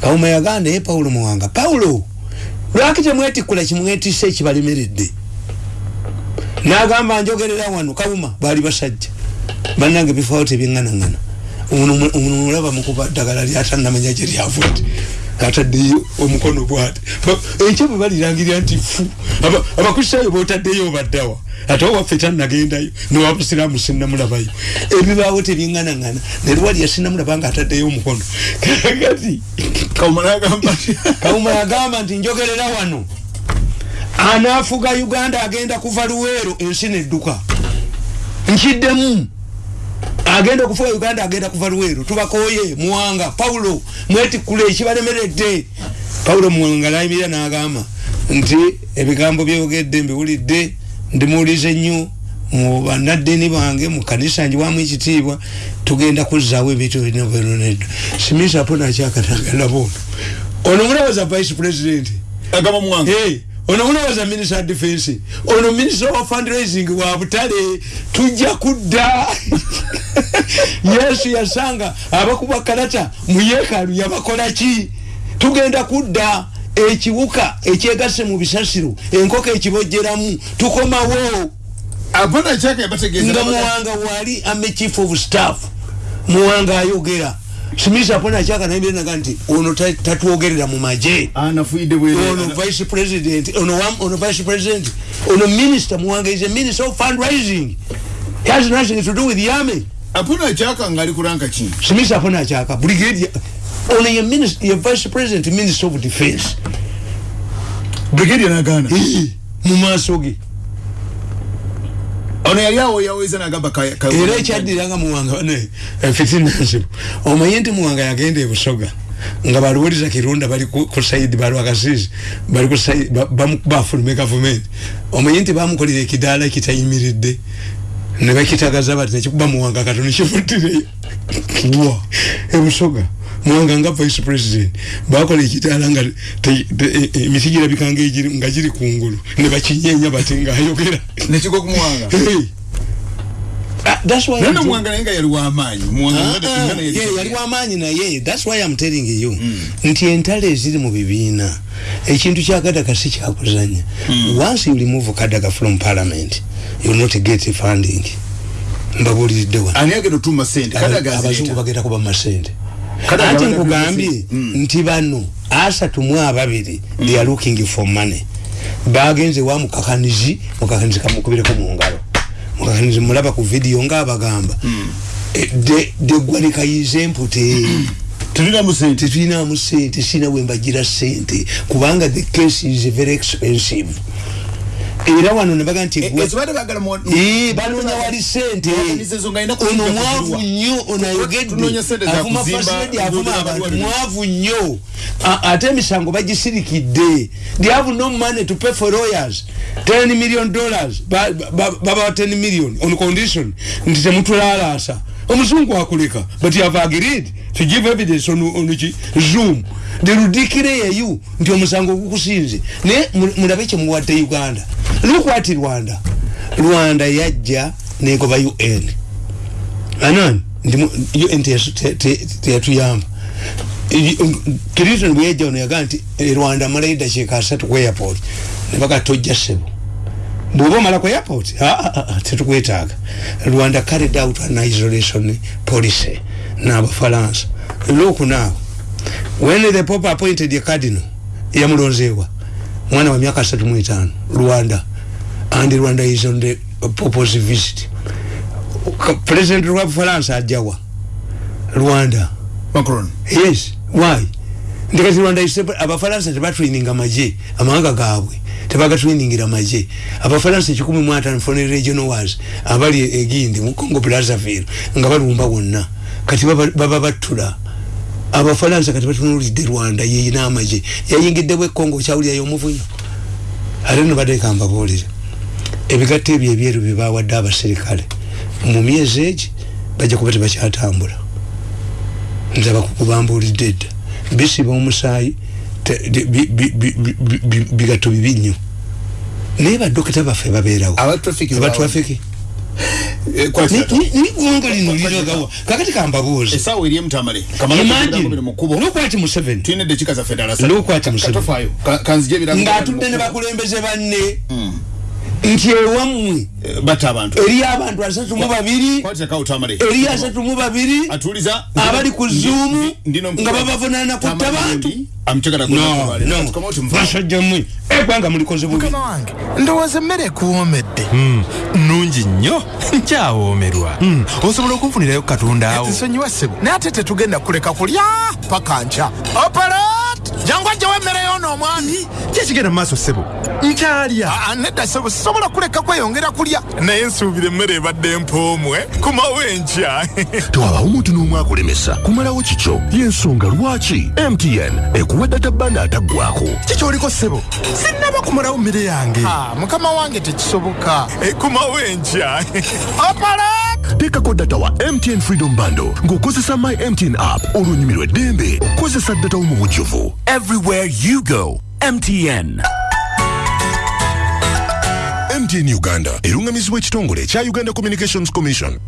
kawuma yaganda ye paulo muwanga. Paulo lwaki temwetikkula kimwetisa ekibalemeredde? Nagamba njogerera wano kawuma baali basajja. Bannange bifaawo tebyeŋŋanaŋŋana ono mulaba mukuba ddagala lyatanamanya gye lyavudde ataddeyo omukono bwati enkya bwe balirangirira nti fu abakristaayo botaddeyo baddawa ate owaffe tanagendayo newabusiraamu sinamulabayo ebibaawo tebyeŋŋanaŋŋana nelwali yasinamulaba nga ataddeyo omukono. Kati kawuma yagamba nti njogerera wano. Anaafuga uganda agenda kuva luweero ensi nedduka. Nkiddemu agenda okufuga uganda agenda kuva luweero tubakoye muwanga paulo mwetikkule ekibalemeredde paulo muwanga nayimirira n'agamba nti ebigambo byogedde mbiwulidde ndimuwulize nnyo mu bannaddiini bange mu kanisa njiwamu ekitiibwa tugenda kuzzaawo ebintu binobenoneddo simisa po nakyakatangalabo ono munabaza vice president ono munabaza minister defense ono minister of fundraising wa butale. Tujja kudda. Yesu yasanga abakuba kalata mu yeekaalu yabakola ki? Tugenda kudda ekiwuka ekyegase mu bisasiro enkoko ekibojjeramu tukomawo. Nga muwanga wali ame chief of staff muwanga ayogera smith apona akyaka nayimire naga nti ono tatwogerera mu maje. Ono vice president ono, ono vice president ono minister muwanga is a minister of fundraising. He has nothing to do with the army apona akyaka nga ali kuranka ki smith apona akyaka brigadier ono ye minister ye vice president minister of defense. Brigadier nagana. Mu maaso ge ono yali awo yaweza nagamba era ekyaddiranga muwanga ne fitinansibu omanye nti muwanga yagenda ebusoga nga baluwuliza kirunda bali ku saidi balwakasizi bali bafulume gavumenti. Omanye nti bamukolera ekidaala ekitayimiridde ne bakitagaza bati nekikuba muwanga katono kivuddireyo ebusoga muwanga nga vice president. Bakola ekitaala nga emiti girabikanga nga giri kungulu ne bakinyenya bati ngaayogera muwanga nana muwanga naye nga yali wamaanyi yali wamaanyi naye. Thats why im telling you. Mm. nti entalo eziri mu bibiina ekintu kyakadaga si kyakuzanya mm. once you remove kadaga from parliament you not get funding. Mbabuliridde waabazungu bagenda kuba masente ati nkugambye nti bano asatu mu ababiri they are looking for money. Bagenze wa mukakanizi mukakanizi kamukubireko mu ngalo. Mukakanizi mulaba ku video ngaabagamba mm. e, degwanikayize empute. Tetulinamu sente. Sina wembagira sente. Kubanga the case is very expensive era wano nebaga nti banonya wali sente ono mwavu nnyo onayogedde avuma fasedi avuma abantu. mwavu nnyo. Ate emisango bagisirikidde they have no money to pay for lawyers. 10 million dollars. Babawa 10 million on condition nti temutulalaasa omuzungu akuleka but you have agreed to give evidence on, on zoom. Derudikire yeyu nti omusango gukusinze. Naye mulabe kyemuwadde uganda lukwati rwanda. Rwanda yajja negoba un anan un teyatuyamba clinton bweyajja ono yagaa nti rwanda malayo dakiika asatu ku airport. Nebaga tojja sebo bwoba omala ku airport tetukwetaaga. Rwanda carried out an isolation policy n'abafalansa. Lokunaawo when the pope appointed cardinal yamulonzeewa mwana wa miaka asatu mwetaano rwanda. And rwanda is on the pope's visit. President wa bufalansa ajawa rwanda. Macron. Yes. Why? Ndikati rwanda abafalansa tebatraininga maje amawanga gaabwe tebagatrainingira maje abafalansa ekikumi mu ataano foreign regional wars abali egindi mu congo brazzaville nga balumba wonna kati baba battula abafalansa kati batunulidde rwanda yeyina amaje yayingiddebwa ekongo kyawulirayo omuvunyo ate no badeka mbabuulire ebigatto ebyo ebyeru byebawadde abaserikale mu myezi egi bajja kuba tebakyatambula. Nzaba kukubambuulidde edda bisiba omusaayi bigatto bibi nnyo. Naye badokita baffe babeerawo. Abatrafiki niggwanga lino liragawa kakati eri emutamale museveni. Lukwati museveni. Ng'atudde ne bakulembeze banne. Hmm. Nti ewammwe eri abantu asatu mu babiri eri asatu mu babiri abali ku zuumu nga babavunana kutta bantu basajja mmwe eggwanga mulikoze bubi. Ndowooza emmere ekuwoomedde. Hmm. nungi nnyo. Nkyawoomerwa. Hmm. osobola okunfunirayo katonda awo. Nsonyiwa ssebo. Naye ate tetugenda kuleka kulya paka nkya. Operat jangu ajjawo emmere yoona omwami kyekigenda mu maaso ssebo? Nkyalya nedda ssebo sisobola kuleka kweyongera kulya. Naye nsuubira emmere ebadde empoomwe kumawo enkya tewabawo omuntu n'omu akulemesa. Kumalawo kikyo? Y'ensonga lwaki? Mtn ekuwa data banda ataggwako. Kikyoliko ssebo? Sinnaba kumalawo mmere yange. Mukama wange tekisoboka. Ekumawo enkya oparak teekako data wa mtn freedom bando ng'okozesa my mtn app olunyumirwa eddembe. Okukozesa data wo mu bujjuvu everywhere you go. Mtn mtn uganda erungamizibwa ekitongole ekya uganda communications commission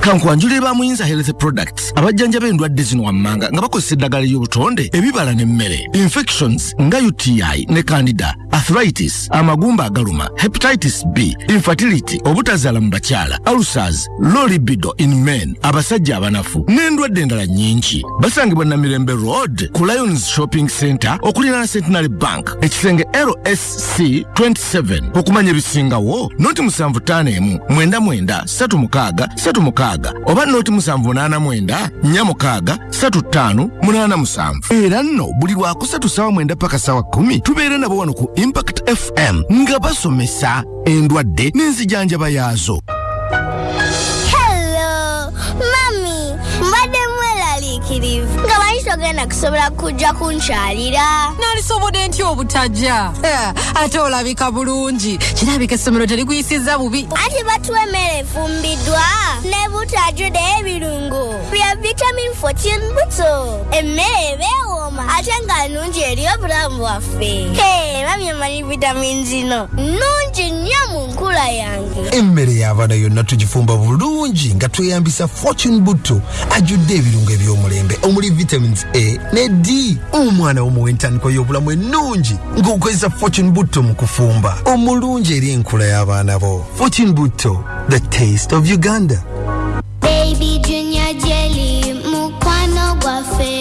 kankwanjulire ba muyinza health products. Abajjanja b'endwadde zino wammanga nga bakozesa eddagala ly'obutonde ebibala n'emmere infections nga uti ne candida arthritis amagumba agaluma hepatitis b infertility obutazaala mu bakyala ulcers low libido in men abasajja abanafu n'endwadde endala nnyingi. Basangibwa namirembe road ku lions shopping center okuliraana centenary bank ekisenge lsc 27 okumanya ebisingawo noti 751 99 36 36 oba noti 789 46 35 87 era nno buli lwakusatu sawa mwenda paka sawa 10 tubeera nabo wano ku impact fm nga basomesa endwadde n'enzijanjaba yaazo togenda kusobola kujja kunkyalira nalisobodde ntya obutajja? Eh, ate olabika bulungi. Kirabika essomero terikuyisizza bubi. Ati batuwa emmere efumbiddwa ne butajjude ebirungo bya vitamin 14 buto emmere ebeewooma ate nga nnungi eri obulamu bwaffe. Hey, mami amanyi vitamin zino. Nnungi nnyo mu nkula yange. Emmere y'abaana yonna tugifumba bulungi nga tweyambisa fortune butto ajjudde ebirungo eby'omulembe omuli vitamins a ffe neddi omwana womuwa entandiko y'obulamu ennungi ng'okozesa fortune butto mu kufumba. Omulungi eri enkula y'abaana bo. Fortune butto the taste of uganda. Baby, junior jelly, mukwano gwaffe.